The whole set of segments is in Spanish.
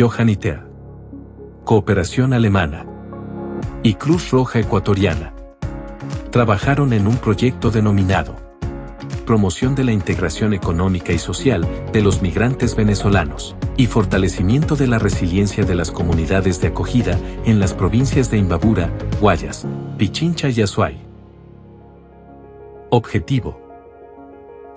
Johanniter, Cooperación Alemana y Cruz Roja Ecuatoriana. Trabajaron en un proyecto denominado Promoción de la Integración Económica y Social de los Migrantes Venezolanos y Fortalecimiento de la Resiliencia de las Comunidades de Acogida en las provincias de Imbabura, Guayas, Pichincha y Azuay. Objetivo.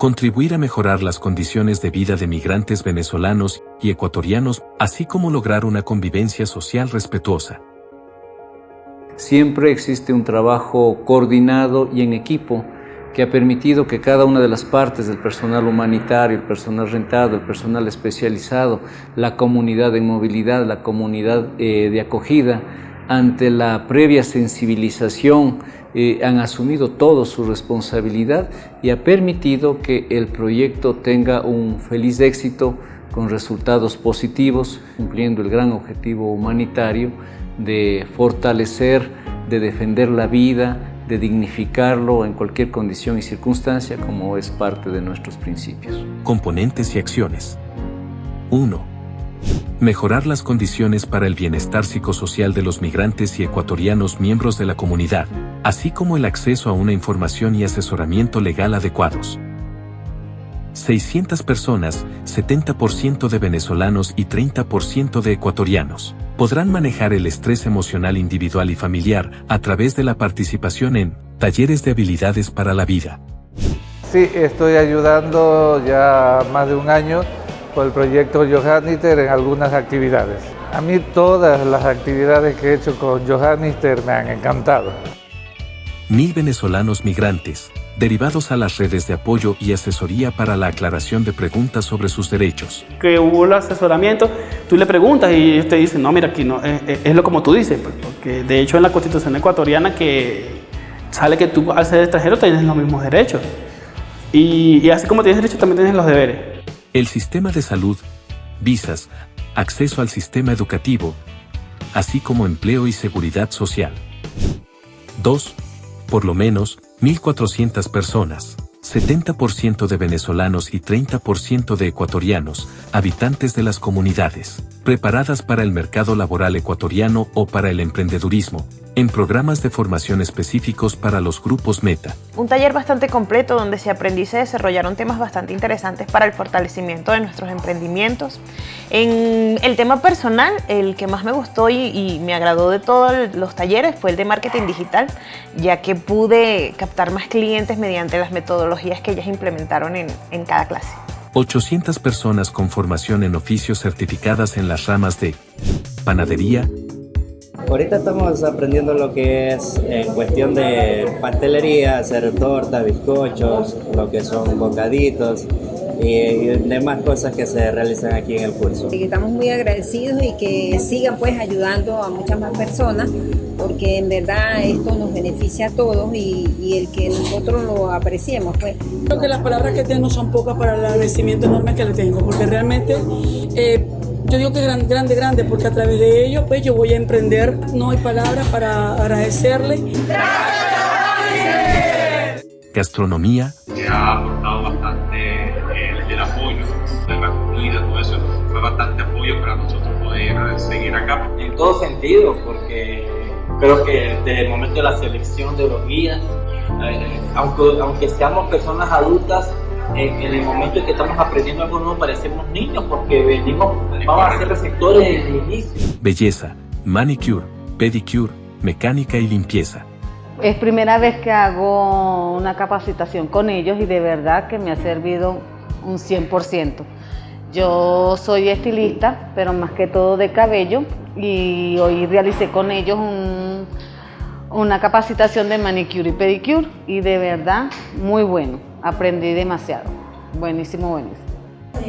Contribuir a mejorar las condiciones de vida de migrantes venezolanos y ecuatorianos, así como lograr una convivencia social respetuosa. Siempre existe un trabajo coordinado y en equipo que ha permitido que cada una de las partes del personal humanitario, el personal rentado, el personal especializado, la comunidad en movilidad, la comunidad eh, de acogida, ante la previa sensibilización eh, han asumido todo su responsabilidad y ha permitido que el proyecto tenga un feliz éxito con resultados positivos, cumpliendo el gran objetivo humanitario de fortalecer, de defender la vida, de dignificarlo en cualquier condición y circunstancia como es parte de nuestros principios. Componentes y acciones. 1. Mejorar las condiciones para el bienestar psicosocial de los migrantes y ecuatorianos miembros de la comunidad, así como el acceso a una información y asesoramiento legal adecuados. 600 personas, 70% de venezolanos y 30% de ecuatorianos, podrán manejar el estrés emocional individual y familiar a través de la participación en talleres de habilidades para la vida. Sí, estoy ayudando ya más de un año por el proyecto Johanniter en algunas actividades. A mí todas las actividades que he hecho con Johanniter me han encantado. Mil venezolanos migrantes, derivados a las redes de apoyo y asesoría para la aclaración de preguntas sobre sus derechos. Que hubo el asesoramiento, tú le preguntas y ellos te dicen, no, mira, aquí no, es, lo como tú dices, pues, porque de hecho en la constitución ecuatoriana que sale que tú al ser extranjero tienes los mismos derechos. Y, y así como tienes derechos, también tienes los deberes. El sistema de salud, visas, acceso al sistema educativo, así como empleo y seguridad social. 2. Por lo menos, 1.400 personas, 70% de venezolanos y 30% de ecuatorianos, habitantes de las comunidades, preparadas para el mercado laboral ecuatoriano o para el emprendedurismo, en programas de formación específicos para los grupos meta. Un taller bastante completo donde se aprendió y se desarrollaron temas bastante interesantes para el fortalecimiento de nuestros emprendimientos. En el tema personal, el que más me gustó y, me agradó de todos los talleres fue el de marketing digital, ya que pude captar más clientes mediante las metodologías que ellas implementaron en, en cada clase. 800 personas con formación en oficios certificadas en las ramas de panadería, Ahorita estamos aprendiendo lo que es en cuestión de pastelería, hacer tortas, bizcochos, lo que son bocaditos y, demás cosas que se realizan aquí en el curso. Estamos muy agradecidos y que sigan pues ayudando a muchas más personas porque en verdad esto nos beneficia a todos y, el que nosotros lo apreciemos pues. Creo que las palabras que tengo son pocas para el agradecimiento enorme que le tengo porque realmente eh, yo digo que es grande, grande, grande, porque a través de ello, pues yo voy a emprender. No hay palabras para agradecerle. Gastronomía. Se ha aportado bastante el, el apoyo de la comida, todo eso. Fue bastante apoyo para nosotros poder seguir acá. En todo sentido, porque creo que desde el momento de la selección de los guías, eh, aunque, aunque seamos personas adultas, en, el momento en que estamos aprendiendo algo nuevo parecemos niños porque venimos, vamos a ser receptores desde el inicio. Belleza, manicure, pedicure, mecánica y limpieza. Es primera vez que hago una capacitación con ellos y de verdad que me ha servido un 100%. Yo soy estilista, pero más que todo de cabello y hoy realicé con ellos una capacitación de manicure y pedicure y de verdad muy bueno aprendí demasiado. Buenísimo, buenísimo.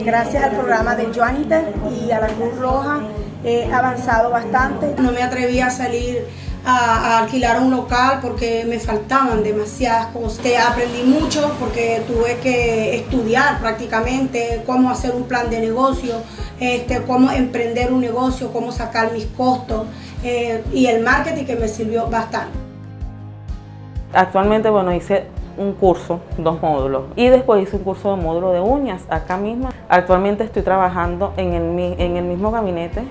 Gracias al programa de Joanita y a la Cruz Roja he avanzado bastante. No me atreví a salir a, alquilar un local porque me faltaban demasiadas cosas. Aprendí mucho porque tuve que estudiar prácticamente cómo hacer un plan de negocio, este, cómo emprender un negocio, cómo sacar mis costos eh, y el marketing que me sirvió bastante. Actualmente, bueno, hice un curso, dos módulos. Y después hice un curso de módulo de uñas acá mismo. Actualmente estoy trabajando en el, en el mismo gabinete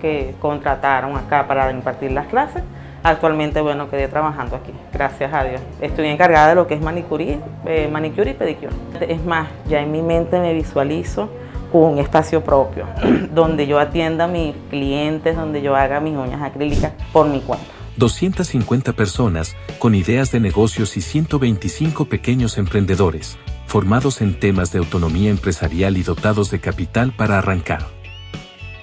que contrataron acá para impartir las clases. Actualmente, bueno, quedé trabajando aquí, gracias a Dios. Estoy encargada de lo que es eh, manicure y pedicure. Es más, ya en mi mente me visualizo con un espacio propio, donde yo atienda a mis clientes, donde yo haga mis uñas acrílicas por mi cuenta. 250 personas, con ideas de negocios y 125 pequeños emprendedores, formados en temas de autonomía empresarial y dotados de capital para arrancar.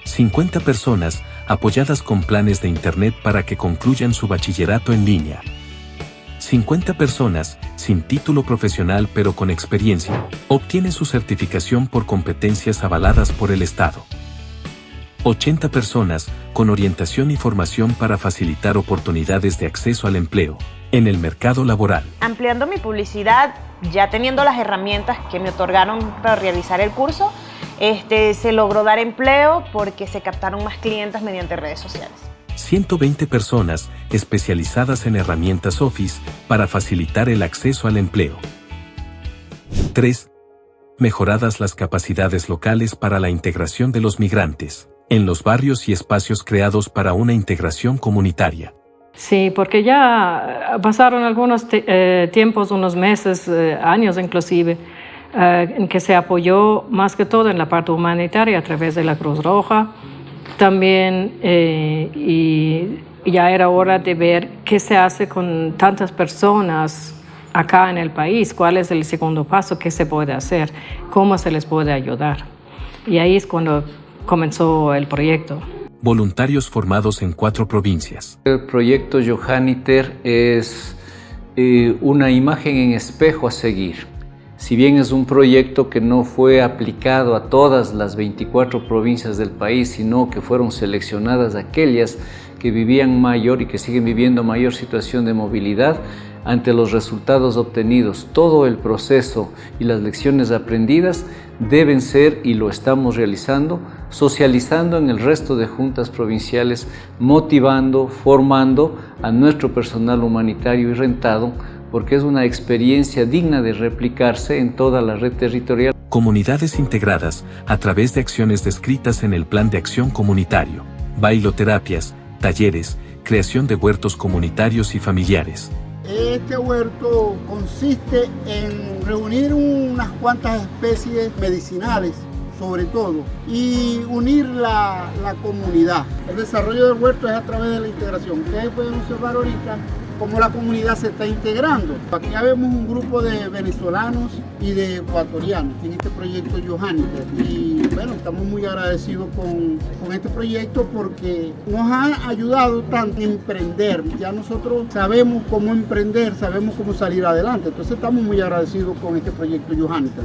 50 personas, apoyadas con planes de Internet para que concluyan su bachillerato en línea. 50 personas, sin título profesional pero con experiencia, obtienen su certificación por competencias avaladas por el Estado. 80 personas, con orientación y formación para facilitar oportunidades de acceso al empleo, en el mercado laboral. Ampliando mi publicidad, ya teniendo las herramientas que me otorgaron para realizar el curso, este, se logró dar empleo porque se captaron más clientes mediante redes sociales. 120 personas especializadas en herramientas Office para facilitar el acceso al empleo. 3. Mejoradas las capacidades locales para la integración de los migrantes en los barrios y espacios creados para una integración comunitaria. Sí, porque ya pasaron algunos eh, tiempos, unos meses, eh, años inclusive, eh, en que se apoyó más que todo en la parte humanitaria a través de la Cruz Roja. También, y ya era hora de ver qué se hace con tantas personas acá en el país, cuál es el segundo paso, qué se puede hacer, cómo se les puede ayudar. Y ahí es cuando comenzó el proyecto. Voluntarios formados en cuatro provincias. El proyecto Johanniter es eh, una imagen en espejo a seguir. Si bien es un proyecto que no fue aplicado a todas las 24 provincias del país, sino que fueron seleccionadas aquellas que vivían mayor y que siguen viviendo mayor situación de movilidad, ante los resultados obtenidos, todo el proceso y las lecciones aprendidas deben ser, y lo estamos realizando, socializando en el resto de juntas provinciales, motivando, formando a nuestro personal humanitario y rentado, porque es una experiencia digna de replicarse en toda la red territorial. Comunidades integradas a través de acciones descritas en el Plan de Acción Comunitario, bailoterapias, talleres, creación de huertos comunitarios y familiares. Este huerto consiste en reunir unas cuantas especies medicinales, sobre todo, y unir la, la comunidad. El desarrollo del huerto es a través de la integración. Ustedes pueden observar ahorita cómo la comunidad se está integrando. Aquí ya vemos un grupo de venezolanos y de ecuatorianos en este proyecto Johanniter. Y bueno, estamos muy agradecidos con, con, este proyecto porque nos ha ayudado tanto en emprender. Ya nosotros sabemos cómo emprender, sabemos cómo salir adelante. Entonces estamos muy agradecidos con este proyecto Johanniter.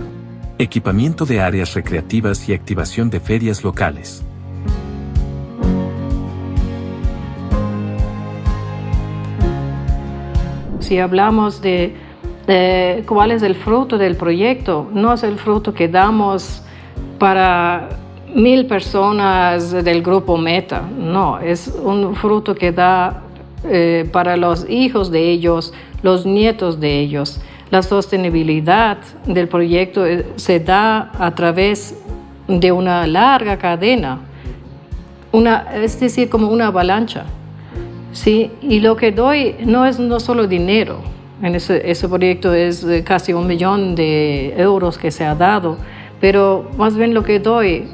Equipamiento de áreas recreativas y activación de ferias locales. Si hablamos de, cuál es el fruto del proyecto, no es el fruto que damos para mil personas del grupo Meta, no, es un fruto que da eh, para los hijos de ellos, los nietos de ellos. La sostenibilidad del proyecto eh, se da a través de una larga cadena, una, es decir, como una avalancha. Sí, y lo que doy no es no solo dinero, en ese, proyecto es casi un millón de euros que se ha dado, pero más bien lo que doy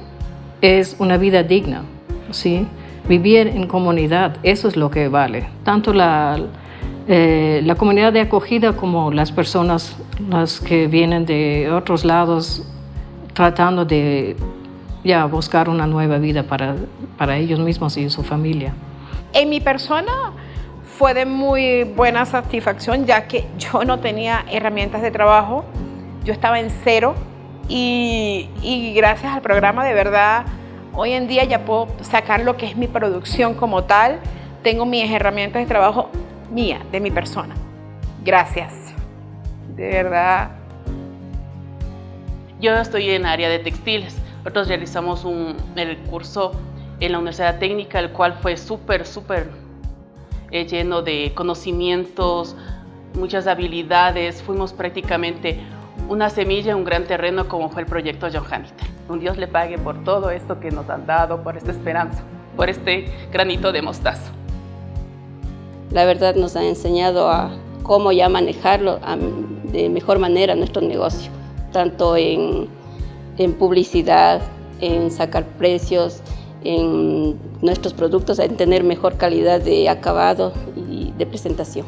es una vida digna, ¿sí? vivir en comunidad, eso es lo que vale. Tanto la, eh, la comunidad de acogida como las personas las que vienen de otros lados tratando de ya buscar una nueva vida para, para ellos mismos y su familia. En mi persona fue de muy buena satisfacción ya que yo no tenía herramientas de trabajo, yo estaba en cero y, gracias al programa de verdad hoy en día ya puedo sacar lo que es mi producción como tal, tengo mis herramientas de trabajo mía, de mi persona. Gracias, de verdad. Yo estoy en área de textiles, nosotros realizamos un, el curso en la Universidad Técnica, el cual fue súper, súper eh, lleno de conocimientos, muchas habilidades. Fuimos prácticamente una semilla, un gran terreno como fue el proyecto Johanniter. un Dios le pague por todo esto que nos han dado, por esta esperanza, por este granito de mostaza. La verdad nos ha enseñado a cómo ya manejarlo de mejor manera nuestro negocio, tanto en, en publicidad, en sacar precios, en nuestros productos, en tener mejor calidad de acabado y de presentación.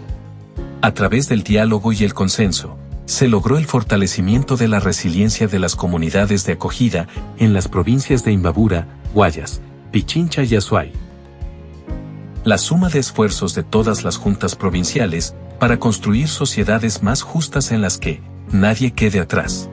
A través del diálogo y el consenso, se logró el fortalecimiento de la resiliencia de las comunidades de acogida en las provincias de Imbabura, Guayas, Pichincha y Azuay. La suma de esfuerzos de todas las juntas provinciales para construir sociedades más justas en las que nadie quede atrás.